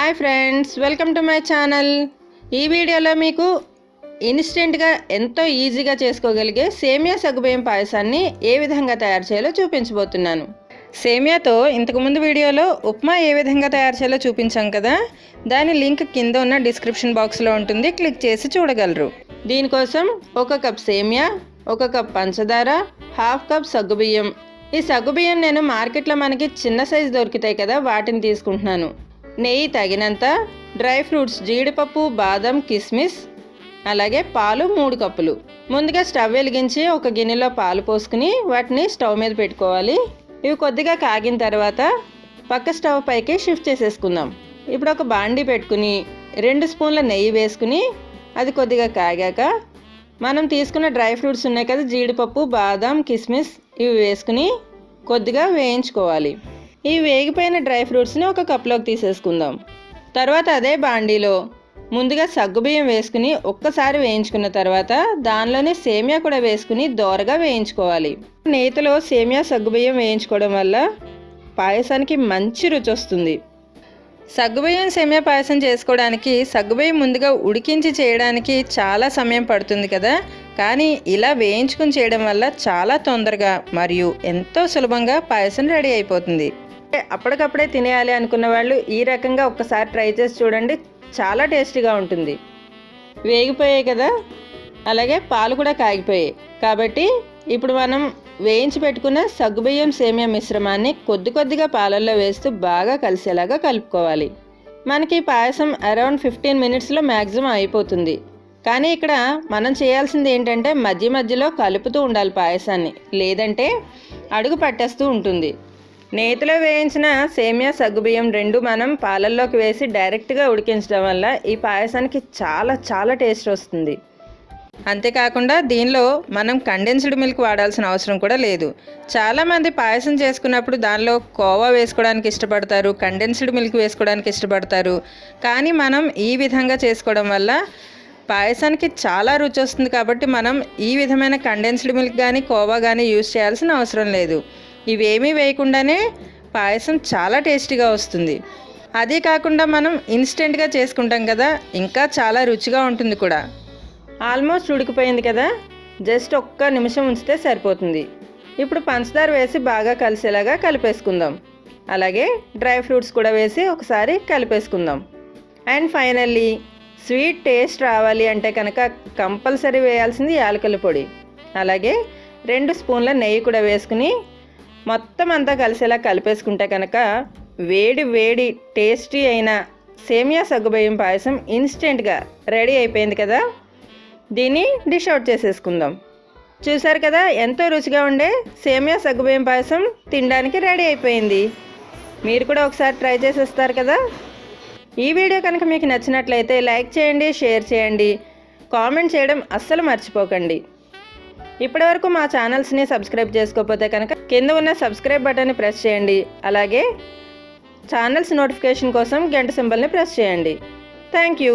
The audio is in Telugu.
Hi friends welcome to my channel. ఈ వీడియోలో మీకు ఇన్స్టెంట్గా ఎంతో ఈజీగా చేసుకోగలిగే సేమియా సగ్గుబియ్యం పాయసాన్ని ఏ విధంగా తయారు చేయాలో చూపించబోతున్నాను. సేమియాతో ఇంతకుముందు వీడియోలో ఉప్మా ఏ విధంగా తయారు చేయాలో చూపించాం కదా. దాని లింక్ కింద ఉన్న డిస్క్రిప్షన్ బాక్స్లో ఉంటుంది క్లిక్ చేసి చూడగలరు. దీనికోసం ఒక కప్ సేమియా ఒక కప్ పంచదార హాఫ్ కప్ సగ్గుబియ్యం ఈ సగ్గుబియ్యం నేను మార్కెట్లో మనకి చిన్న సైజు దొరుకుతాయి కదా వాటిని తీసుకుంటున్నాను. నెయ్యి తగినంత డ్రై ఫ్రూట్స్ జీడిపప్పు బాదం కిస్మిస్ అలాగే పాలు మూడు కప్పులు. ముందుగా స్టవ్ వెలిగించి ఒక గిన్నెలో పాలు పోసుకుని వాటిని స్టవ్ మీద పెట్టుకోవాలి. ఇవి కొద్దిగా కాగిన తర్వాత పక్క స్టవ్ పైకి షిఫ్ట్ చేసేసుకుందాం. ఇప్పుడు ఒక బాండి పెట్టుకుని రెండు స్పూన్ల నెయ్యి వేసుకుని అది కొద్దిగా కాగాక మనం తీసుకున్న డ్రై ఫ్రూట్స్ ఉన్నాయి కదా జీడిపప్పు బాదం కిస్మిస్ ఇవి వేసుకుని కొద్దిగా వేయించుకోవాలి. ఈ వేగిపోయిన డ్రై ఫ్రూట్స్ని ఒక కప్లోకి తీసేసుకుందాం. తర్వాత అదే బాండీలో ముందుగా సగ్గుబియ్యం వేసుకుని ఒక్కసారి వేయించుకున్న తర్వాత దానిలోనే సేమియా కూడా వేసుకుని దోరగా వేయించుకోవాలి. నేతిలో సేమియా సగ్గుబియ్యం వేయించుకోవడం వల్ల పాయసానికి మంచి రుచి వస్తుంది. సగ్గుబియ్యం సేమియా పాయసం చేసుకోవడానికి సగ్గుబియ్యం ముందుగా ఉడికించి చేయడానికి చాలా సమయం పడుతుంది కదా. కానీ ఇలా వేయించుకుని చేయడం వల్ల చాలా తొందరగా మరియు ఎంతో సులభంగా పాయసం రెడీ అయిపోతుంది. అప్పటికప్పుడే తినేయాలి అనుకున్న వాళ్ళు ఈ రకంగా ఒక్కసారి ట్రై చేసి చూడండి. చాలా టేస్టీగా ఉంటుంది. వేగిపోయాయి కదా? అలాగే పాలు కూడా కాగిపోయాయి. కాబట్టి ఇప్పుడు మనం వేయించి పెట్టుకున్న సగ్గుబియ్యం సేమియా మిశ్రమాన్ని కొద్ది కొద్దిగా పాలల్లో వేస్తూ బాగా కలిసేలాగా కలుపుకోవాలి. మనకి పాయసం అరౌండ్ ఫిఫ్టీన్ మినిట్స్లో మ్యాక్సిమం అయిపోతుంది. కానీ ఇక్కడ మనం చేయాల్సింది ఏంటంటే మధ్య మధ్యలో కలుపుతూ ఉండాలి పాయసాన్ని. లేదంటే అడుగు పట్టేస్తూ ఉంటుంది. నేతిలో వేయించిన సేమియా సగ్గుబియ్యం రెండు మనం పాలల్లోకి వేసి డైరెక్ట్గా ఉడికించడం వల్ల ఈ పాయసానికి చాలా చాలా టేస్ట్ వస్తుంది. అంతేకాకుండా దీనిలో మనం కండెన్స్డ్ మిల్క్ వాడాల్సిన అవసరం కూడా లేదు. చాలామంది పాయసం చేసుకున్నప్పుడు దానిలో కోవా వేసుకోవడానికి ఇష్టపడతారు కండెన్స్డ్ మిల్క్ వేసుకోవడానికి ఇష్టపడతారు. కానీ మనం ఈ విధంగా చేసుకోవడం వల్ల పాయసానికి చాలా రుచి వస్తుంది కాబట్టి మనం ఈ విధమైన కండెన్స్డ్ మిల్క్ కానీ కోవా కానీ యూజ్ చేయాల్సిన అవసరం లేదు. ఇవేమీ వేయకుండానే పాయసం చాలా టేస్టీగా వస్తుంది. అదే కాకుండా మనం ఇన్స్టెంట్గా చేసుకుంటాం కదా ఇంకా చాలా రుచిగా ఉంటుంది కూడా. ఆల్మోస్ట్ ఉడికిపోయింది కదా జస్ట్ ఒక్క నిమిషం ఉంచితే సరిపోతుంది. ఇప్పుడు పంచదార వేసి బాగా కలిసేలాగా కలిపేసుకుందాం. అలాగే డ్రై ఫ్రూట్స్ కూడా వేసి ఒకసారి కలిపేసుకుందాం. అండ్ ఫైనల్లీ స్వీట్ టేస్ట్ రావాలి అంటే కనుక కంపల్సరీ వేయాల్సింది యాలకుల పొడి. అలాగే రెండు స్పూన్ల నెయ్యి కూడా వేసుకుని మొత్తం అంతా కలిసేలా కలిపేసుకుంటే కనుక వేడి వేడి టేస్టీ అయిన సేమియా సగ్గుబియ్యం పాయసం ఇన్స్టెంట్గా రెడీ అయిపోయింది కదా? దీన్ని డిష్ అవుట్ చేసేసుకుందాం. చూసారు కదా ఎంతో రుచిగా ఉండే సేమియా సగ్గుబియ్యం పాయసం తినడానికి రెడీ అయిపోయింది. మీరు కూడా ఒకసారి ట్రై చేసేస్తారు కదా? ఈ వీడియో కనుక మీకు నచ్చినట్లయితే లైక్ చేయండి షేర్ చేయండి. కామెంట్ చేయడం అస్సలు మర్చిపోకండి. ఇప్పటివరకు మా ఛానల్స్ని సబ్స్క్రైబ్ చేసుకోకపోతే కనుక కింద ఉన్న సబ్స్క్రైబ్ బటన్ని ప్రెస్ చేయండి. అలాగే ఛానల్స్ నోటిఫికేషన్ కోసం గంట సింబల్ని ప్రెస్ చేయండి. Thank you.